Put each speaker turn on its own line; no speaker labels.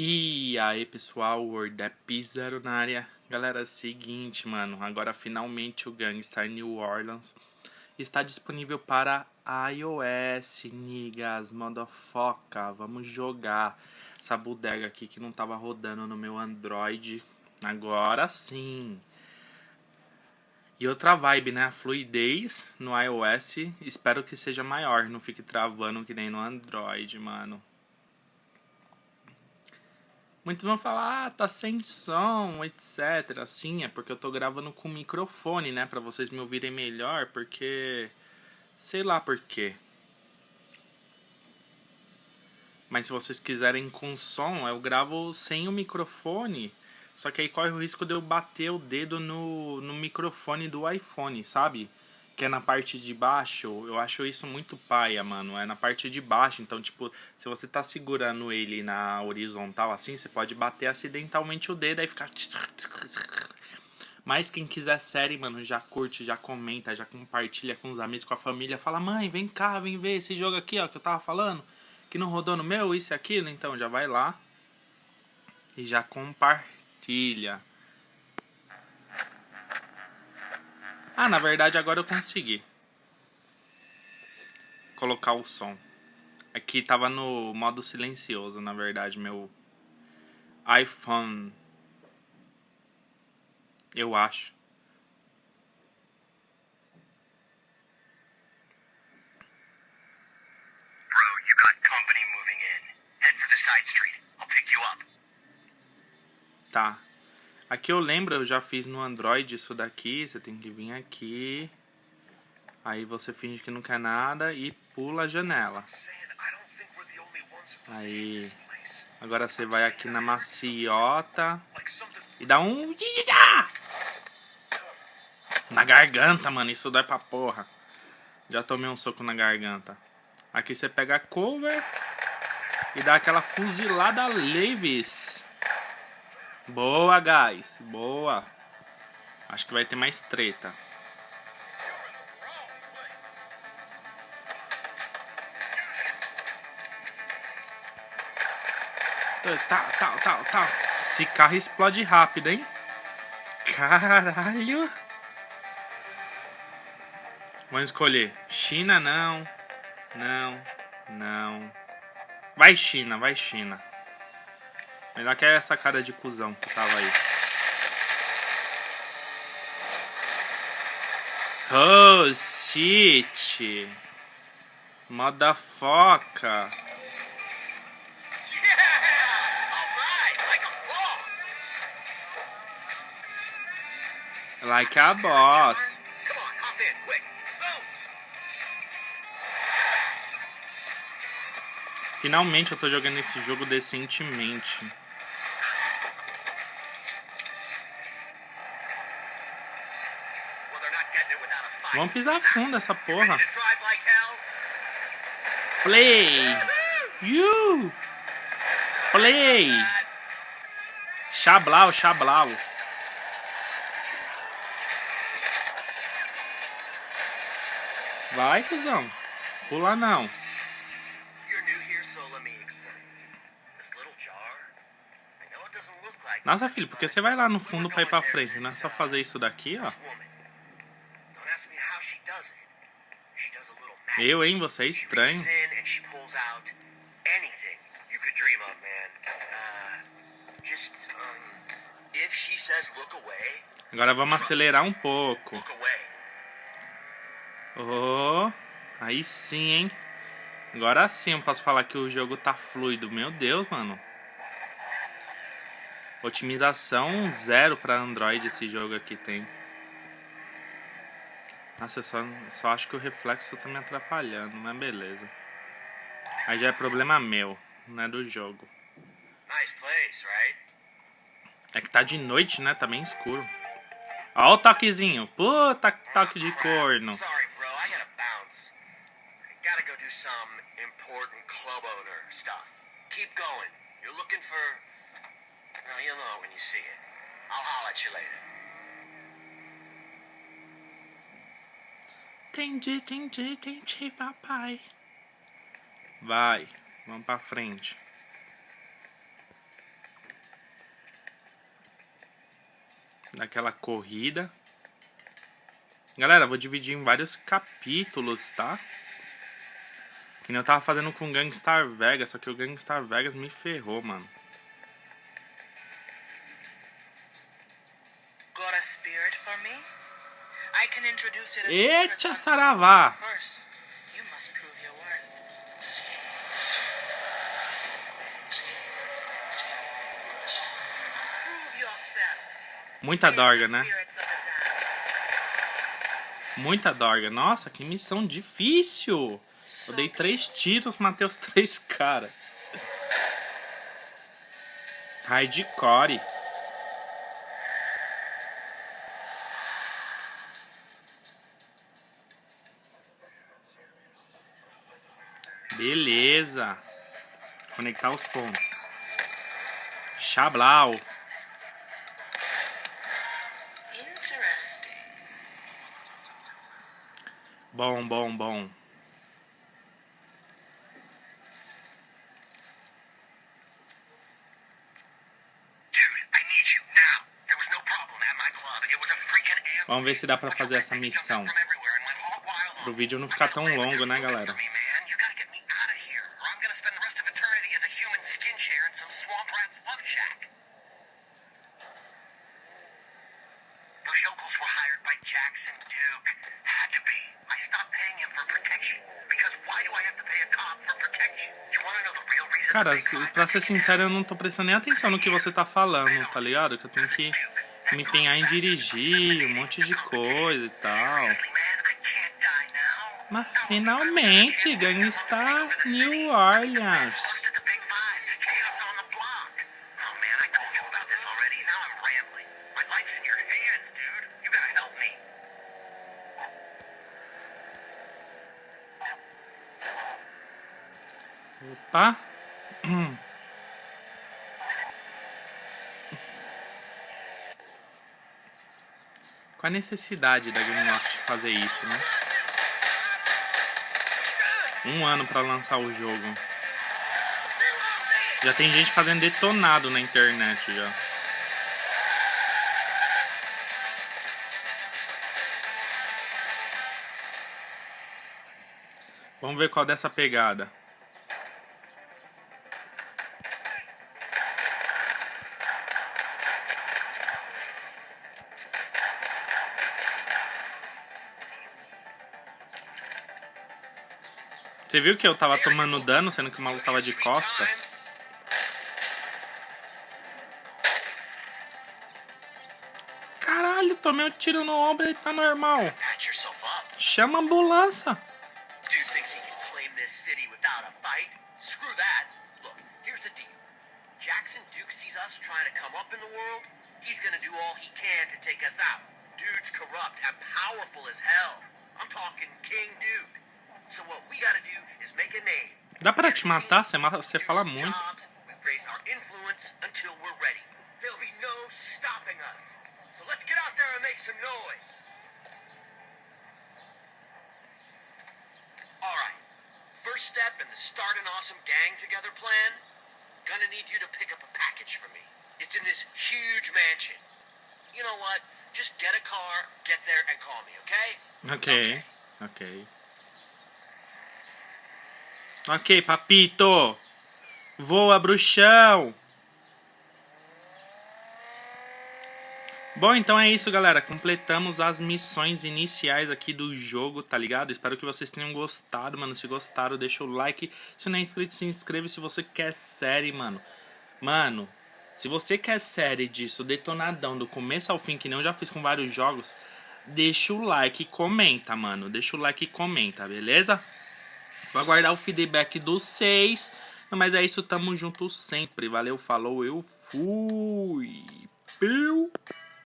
E aí pessoal, Word é Zero na área. Galera, seguinte, mano, agora finalmente o Gangstar New Orleans está disponível para iOS, niggas, foca. Vamos jogar essa bodega aqui que não tava rodando no meu Android. Agora sim. E outra vibe, né? A fluidez no iOS, espero que seja maior, não fique travando que nem no Android, mano. Muitos vão falar, ah, tá sem som, etc. Sim, é porque eu tô gravando com microfone, né? Pra vocês me ouvirem melhor, porque... Sei lá por quê. Mas se vocês quiserem com som, eu gravo sem o microfone só que aí corre o risco de eu bater o dedo no, no microfone do iPhone, sabe? Que é na parte de baixo. Eu acho isso muito paia, mano. É na parte de baixo. Então, tipo, se você tá segurando ele na horizontal assim, você pode bater acidentalmente o dedo e ficar. Mas quem quiser série, mano, já curte, já comenta, já compartilha com os amigos, com a família. Fala, mãe, vem cá, vem ver esse jogo aqui, ó, que eu tava falando. Que não rodou no meu, isso e aquilo. Então, já vai lá. E já compartilha Ah, na verdade agora eu consegui. Colocar o som. Aqui tava no modo silencioso, na verdade, meu iPhone. Eu acho. Tá. Aqui eu lembro, eu já fiz no Android isso daqui. Você tem que vir aqui. Aí você finge que não quer nada e pula a janela. Aí. Agora você vai aqui na maciota. E dá um. Na garganta, mano. Isso dá pra porra. Já tomei um soco na garganta. Aqui você pega a cover. E dá aquela fuzilada leves. Boa, guys. Boa. Acho que vai ter mais treta. Tal, tal, tal, tal. Esse carro explode rápido, hein? Caralho. Vamos escolher. China, não. Não. Não. Vai, China. Vai, China. Melhor que essa cara de cuzão que tava aí. Oh, shit. Motherfucker. Like a boss. Finalmente eu tô jogando esse jogo decentemente. Vamos pisar fundo essa porra. Play. You. Play. Chablau, chablau. Vai, cuzão. Pula não. Nossa, filho, porque você vai lá no fundo pra ir pra frente, não é só fazer isso daqui, ó. Eu, hein? Você é estranho. Agora vamos acelerar um pouco. Oh, aí sim, hein? Agora sim eu posso falar que o jogo tá fluido. Meu Deus, mano. Otimização zero para Android esse jogo aqui tem. Nossa, eu só, só acho que o reflexo tá me atrapalhando, mas beleza. Aí já é problema meu, não é do jogo. É que tá de noite, né? Tá bem escuro. Ó o toquezinho. Puta toque de corno. Keep going. You're looking for... Well, you'll know when you see it. I'll holler at you later. Entendi, entendi, entendi, papai. Vai, vamos pra frente. Daquela corrida. Galera, vou dividir em vários capítulos, tá? Que nem eu tava fazendo com o Gangstar Vegas, só que o Gangstar Vegas me ferrou, mano. Eita, saravá! Muita dorga, né? Muita dorga. Nossa, que missão difícil! Eu dei três tiros, matei os três caras. Hardcore. Beleza. Conectar os pontos. Chablau. Bom, bom, bom. Vamos ver se dá pra fazer essa missão. Pro vídeo não ficar tão longo, né, galera? Cara, pra ser sincero, eu não tô prestando nem atenção no que você tá falando, tá ligado? Que eu tenho que me empenhar em dirigir, um monte de coisa e tal. Mas finalmente, Gangstar New Orleans. Opa. Qual a necessidade da Gameloft fazer isso, né? Um ano pra lançar o jogo. Já tem gente fazendo detonado na internet já. Vamos ver qual dessa pegada. Você viu que eu tava tomando dano, sendo que o maluco tava de costa? Caralho, tomei um tiro no ombro e tá normal. Chama a ambulância. Jackson Duke sees us trying to come up in the world, he's gonna do all he can to take us out. Dude's corrupt and powerful as hell. Dá pra te matar? Você, você fala muito. So let's get out there and make some noise. Alright. First step in the Start an Awesome Gang Together plan. Gonna need you to pick up a package for me. It's in this huge mansion. You know what? Just get a car, get there, and call me, okay? Okay. Okay. okay. Ok, papito. Voa, bruxão. Bom, então é isso, galera. Completamos as missões iniciais aqui do jogo, tá ligado? Espero que vocês tenham gostado, mano. Se gostaram, deixa o like. Se não é inscrito, se inscreve se você quer série, mano. Mano, se você quer série disso, detonadão, do começo ao fim, que eu já fiz com vários jogos, deixa o like e comenta, mano. Deixa o like e comenta, beleza? Vou aguardar o feedback dos seis. Mas é isso, tamo junto sempre. Valeu, falou, eu fui. Piu.